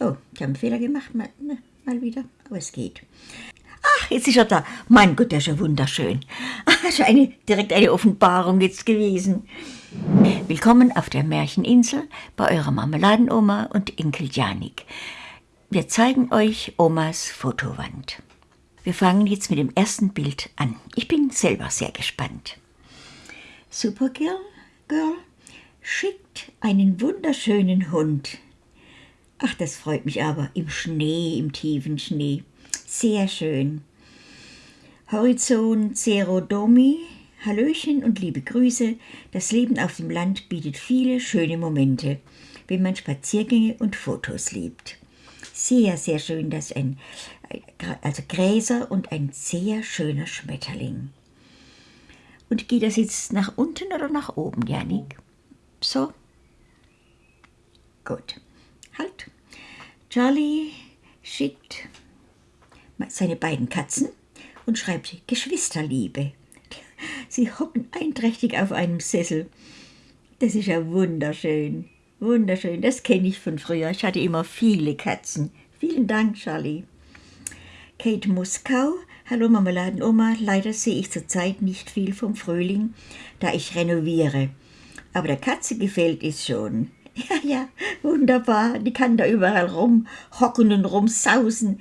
Oh, ich habe einen Fehler gemacht, mal, mal wieder, aber es geht. Ach, jetzt ist er da. Mein Gott, der ist ja wunderschön. Ach, ist eine, direkt eine Offenbarung jetzt gewesen. Willkommen auf der Märcheninsel bei eurer Marmeladenoma und Enkel Janik. Wir zeigen euch Omas Fotowand. Wir fangen jetzt mit dem ersten Bild an. Ich bin selber sehr gespannt. Supergirl Girl schickt einen wunderschönen Hund. Ach, das freut mich aber. Im Schnee, im tiefen Schnee. Sehr schön. Horizont Zero Domi, Hallöchen und liebe Grüße. Das Leben auf dem Land bietet viele schöne Momente, wenn man Spaziergänge und Fotos liebt. Sehr, sehr schön, dass ein, also Gräser und ein sehr schöner Schmetterling. Und geht das jetzt nach unten oder nach oben, Janik? So? Gut. Halt. Charlie schickt seine beiden Katzen und schreibt Geschwisterliebe. Sie hocken einträchtig auf einem Sessel. Das ist ja wunderschön. Wunderschön. Das kenne ich von früher. Ich hatte immer viele Katzen. Vielen Dank, Charlie. Kate Muskau. Hallo Marmeladenoma. Leider sehe ich zurzeit nicht viel vom Frühling, da ich renoviere. Aber der Katze gefällt es schon. Ja, ja, wunderbar. Die kann da überall rumhocken und rumsausen.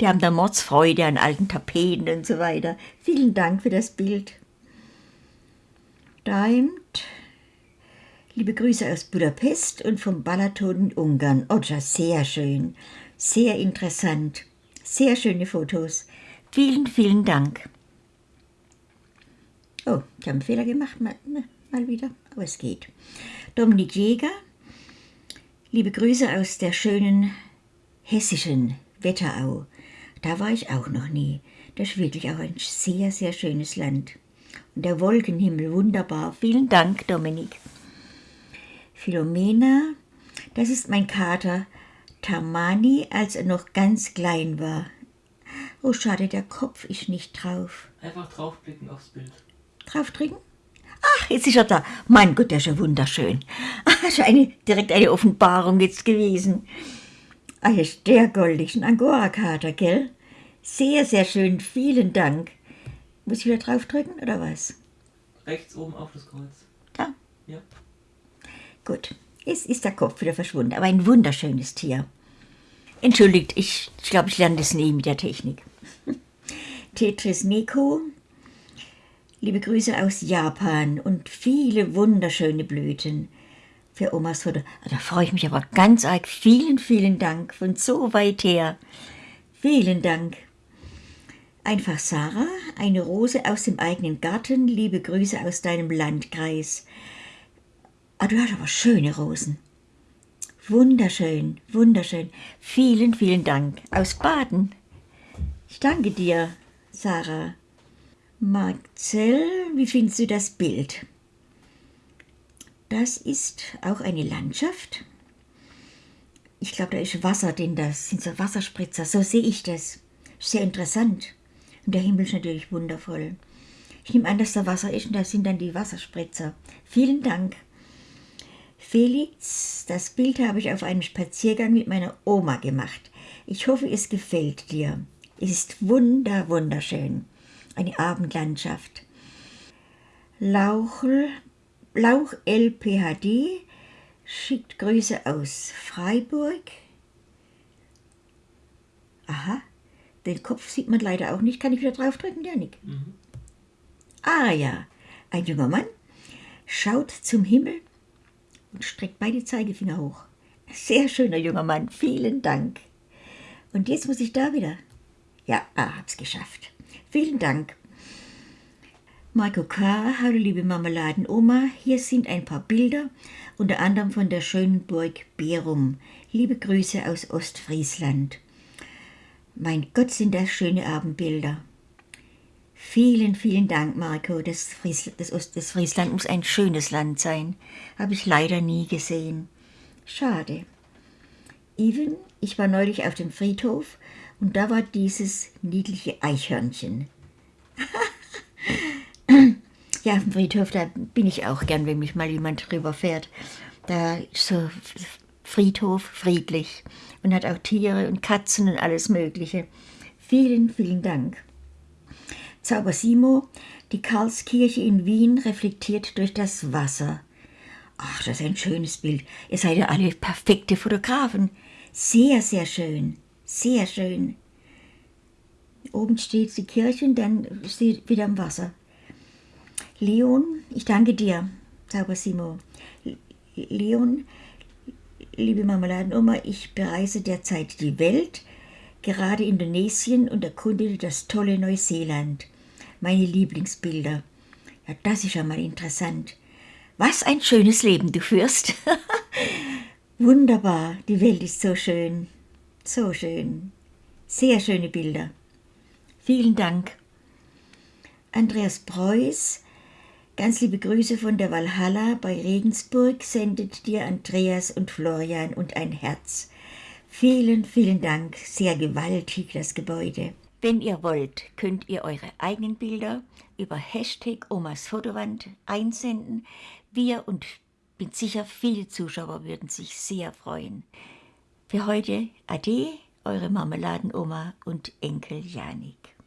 Die haben da Mordsfreude an alten Tapeten und so weiter. Vielen Dank für das Bild. Diamond. Liebe Grüße aus Budapest und vom Balaton in Ungarn. Oh, sehr schön. Sehr interessant. Sehr schöne Fotos. Vielen, vielen Dank. Ich habe einen Fehler gemacht, mal, mal wieder, aber es geht. Dominik Jäger. Liebe Grüße aus der schönen hessischen Wetterau. Da war ich auch noch nie. Das ist wirklich auch ein sehr, sehr schönes Land. Und der Wolkenhimmel wunderbar. Vielen Dank, Dominik. Philomena, das ist mein Kater Tamani, als er noch ganz klein war. Oh, schade, der Kopf ist nicht drauf. Einfach draufblicken aufs Bild. Draufdrücken? Ach, jetzt ist er da. Mein Gott, der ist ja wunderschön. Ach, das ist eine, direkt eine Offenbarung jetzt gewesen. Ah, ist der goldig, ein Angora-Kater, gell? Sehr, sehr schön, vielen Dank. Muss ich wieder draufdrücken, oder was? Rechts oben auf das Kreuz. Da? Ja. Gut, jetzt ist der Kopf wieder verschwunden, aber ein wunderschönes Tier. Entschuldigt, ich, ich glaube, ich lerne das nie mit der Technik. Tetris Neko, liebe Grüße aus Japan und viele wunderschöne Blüten für Omas Foto. Da freue ich mich aber ganz arg. Vielen, vielen Dank von so weit her. Vielen Dank. Einfach Sarah, eine Rose aus dem eigenen Garten. Liebe Grüße aus deinem Landkreis. Ah, du hast aber schöne Rosen. Wunderschön, wunderschön. Vielen, vielen Dank. Aus Baden. Ich danke dir, Sarah. Marcel, wie findest du das Bild? Das ist auch eine Landschaft. Ich glaube, da ist Wasser, denn das sind so Wasserspritzer. So sehe ich das. Sehr interessant. Und der Himmel ist natürlich wundervoll. Ich nehme an, dass da Wasser ist und da sind dann die Wasserspritzer. Vielen Dank. Felix, das Bild habe ich auf einem Spaziergang mit meiner Oma gemacht. Ich hoffe, es gefällt dir. Es ist wunder, wunderschön. Eine Abendlandschaft. Lauchel Lauch LPHD schickt Grüße aus Freiburg. Aha, den Kopf sieht man leider auch nicht. Kann ich wieder draufdrücken, Janik? Mhm. Ah ja, ein junger Mann schaut zum Himmel und streckt beide Zeigefinger hoch. Sehr schöner junger Mann, vielen Dank. Und jetzt muss ich da wieder. Ja, ah, hab's geschafft. Vielen Dank. Marco K., hallo liebe Marmeladenoma, hier sind ein paar Bilder, unter anderem von der schönen Burg Berum. Liebe Grüße aus Ostfriesland. Mein Gott, sind das schöne Abendbilder. Vielen, vielen Dank, Marco. Das, Fries, das, Ost, das Friesland muss ein schönes Land sein. Habe ich leider nie gesehen. Schade. Even, ich war neulich auf dem Friedhof und da war dieses niedliche Eichhörnchen. Ja, auf dem Friedhof, da bin ich auch gern, wenn mich mal jemand drüber fährt. Da ist so Friedhof friedlich und hat auch Tiere und Katzen und alles Mögliche. Vielen, vielen Dank. Zauber Simo, die Karlskirche in Wien reflektiert durch das Wasser. Ach, das ist ein schönes Bild. Ihr seid ja alle perfekte Fotografen. Sehr, sehr schön. Sehr schön. Oben steht die Kirche und dann steht wieder am Wasser. Leon, ich danke dir, Zauber Simo. Leon, liebe Marmeladenoma, ich bereise derzeit die Welt, gerade Indonesien und erkunde das tolle Neuseeland. Meine Lieblingsbilder. Ja, das ist ja mal interessant. Was ein schönes Leben du führst. Wunderbar, die Welt ist so schön. So schön. Sehr schöne Bilder. Vielen Dank. Andreas Preuß, ganz liebe Grüße von der Valhalla bei Regensburg, sendet dir Andreas und Florian und ein Herz. Vielen, vielen Dank. Sehr gewaltig das Gebäude. Wenn ihr wollt, könnt ihr eure eigenen Bilder über Hashtag Omas Fotowand einsenden. Wir und bin sicher, viele Zuschauer würden sich sehr freuen. Für heute Ade, eure Marmeladenoma und Enkel Janik.